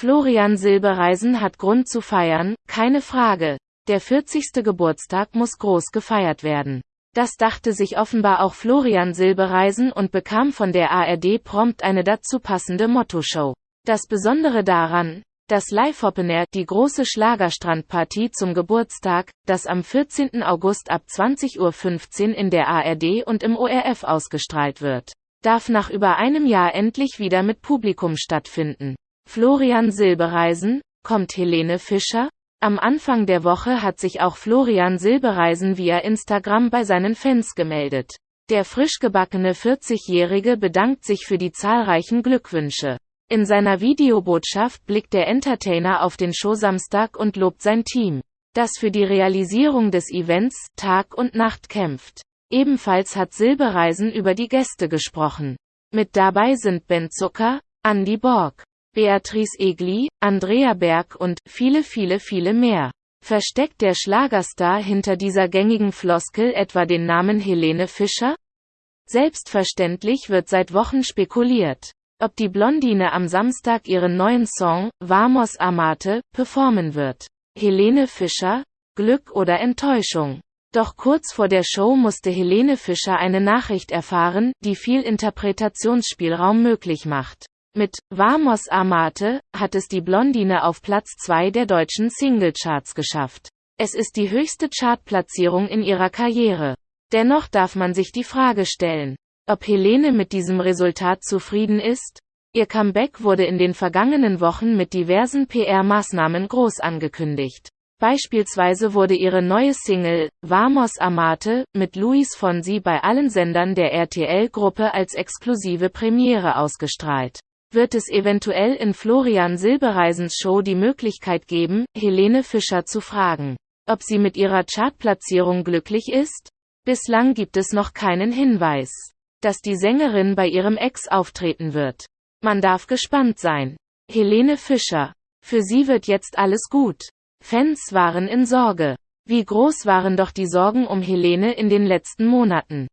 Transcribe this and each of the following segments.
Florian Silbereisen hat Grund zu feiern, keine Frage. Der 40. Geburtstag muss groß gefeiert werden. Das dachte sich offenbar auch Florian Silbereisen und bekam von der ARD prompt eine dazu passende Mottoshow. Das Besondere daran, das Live Open Air, die große Schlagerstrandpartie zum Geburtstag, das am 14. August ab 20.15 Uhr in der ARD und im ORF ausgestrahlt wird, darf nach über einem Jahr endlich wieder mit Publikum stattfinden. Florian Silbereisen, kommt Helene Fischer? Am Anfang der Woche hat sich auch Florian Silbereisen via Instagram bei seinen Fans gemeldet. Der frisch gebackene 40-Jährige bedankt sich für die zahlreichen Glückwünsche. In seiner Videobotschaft blickt der Entertainer auf den Showsamstag und lobt sein Team, das für die Realisierung des Events Tag und Nacht kämpft. Ebenfalls hat Silbereisen über die Gäste gesprochen. Mit dabei sind Ben Zucker, Andy Borg, Beatrice Egli, Andrea Berg und viele viele viele mehr. Versteckt der Schlagerstar hinter dieser gängigen Floskel etwa den Namen Helene Fischer? Selbstverständlich wird seit Wochen spekuliert ob die Blondine am Samstag ihren neuen Song, Vamos Amate, performen wird. Helene Fischer? Glück oder Enttäuschung? Doch kurz vor der Show musste Helene Fischer eine Nachricht erfahren, die viel Interpretationsspielraum möglich macht. Mit Vamos Amate hat es die Blondine auf Platz 2 der deutschen Singlecharts geschafft. Es ist die höchste Chartplatzierung in ihrer Karriere. Dennoch darf man sich die Frage stellen, ob Helene mit diesem Resultat zufrieden ist? Ihr Comeback wurde in den vergangenen Wochen mit diversen PR-Maßnahmen groß angekündigt. Beispielsweise wurde ihre neue Single, Vamos Amate, mit Luis Fonsi bei allen Sendern der RTL-Gruppe als exklusive Premiere ausgestrahlt. Wird es eventuell in Florian Silbereisens Show die Möglichkeit geben, Helene Fischer zu fragen, ob sie mit ihrer Chartplatzierung glücklich ist? Bislang gibt es noch keinen Hinweis dass die Sängerin bei ihrem Ex auftreten wird. Man darf gespannt sein. Helene Fischer. Für sie wird jetzt alles gut. Fans waren in Sorge. Wie groß waren doch die Sorgen um Helene in den letzten Monaten.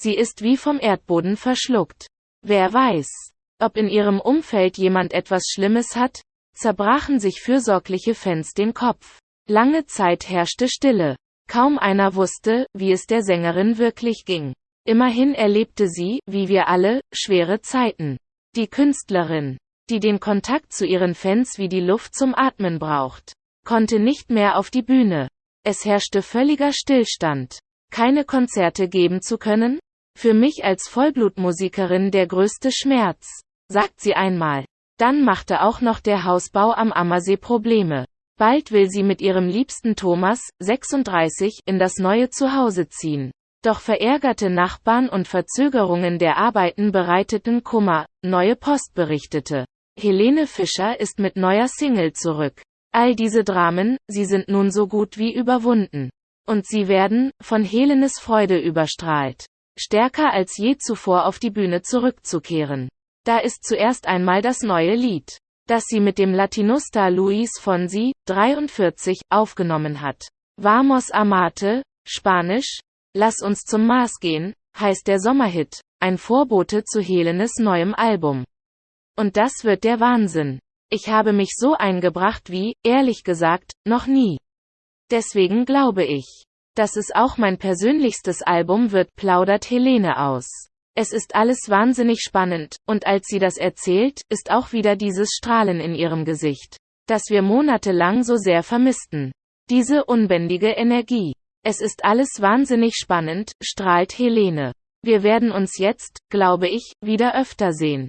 Sie ist wie vom Erdboden verschluckt. Wer weiß, ob in ihrem Umfeld jemand etwas Schlimmes hat? Zerbrachen sich fürsorgliche Fans den Kopf. Lange Zeit herrschte Stille. Kaum einer wusste, wie es der Sängerin wirklich ging. Immerhin erlebte sie, wie wir alle, schwere Zeiten. Die Künstlerin, die den Kontakt zu ihren Fans wie die Luft zum Atmen braucht, konnte nicht mehr auf die Bühne. Es herrschte völliger Stillstand. Keine Konzerte geben zu können? Für mich als Vollblutmusikerin der größte Schmerz, sagt sie einmal. Dann machte auch noch der Hausbau am Ammersee Probleme. Bald will sie mit ihrem liebsten Thomas, 36, in das neue Zuhause ziehen. Doch verärgerte Nachbarn und Verzögerungen der Arbeiten bereiteten Kummer, Neue Post berichtete. Helene Fischer ist mit neuer Single zurück. All diese Dramen, sie sind nun so gut wie überwunden. Und sie werden, von Helenes Freude überstrahlt. Stärker als je zuvor auf die Bühne zurückzukehren. Da ist zuerst einmal das neue Lied, das sie mit dem Latino-Star Luis Fonsi, 43, aufgenommen hat. Vamos Amate, Spanisch, Lass uns zum Mars gehen, heißt der Sommerhit, ein Vorbote zu Helenes neuem Album. Und das wird der Wahnsinn. Ich habe mich so eingebracht wie, ehrlich gesagt, noch nie. Deswegen glaube ich, dass es auch mein persönlichstes Album wird, plaudert Helene aus. Es ist alles wahnsinnig spannend, und als sie das erzählt, ist auch wieder dieses Strahlen in ihrem Gesicht, das wir monatelang so sehr vermissten. Diese unbändige Energie. Es ist alles wahnsinnig spannend, strahlt Helene. Wir werden uns jetzt, glaube ich, wieder öfter sehen.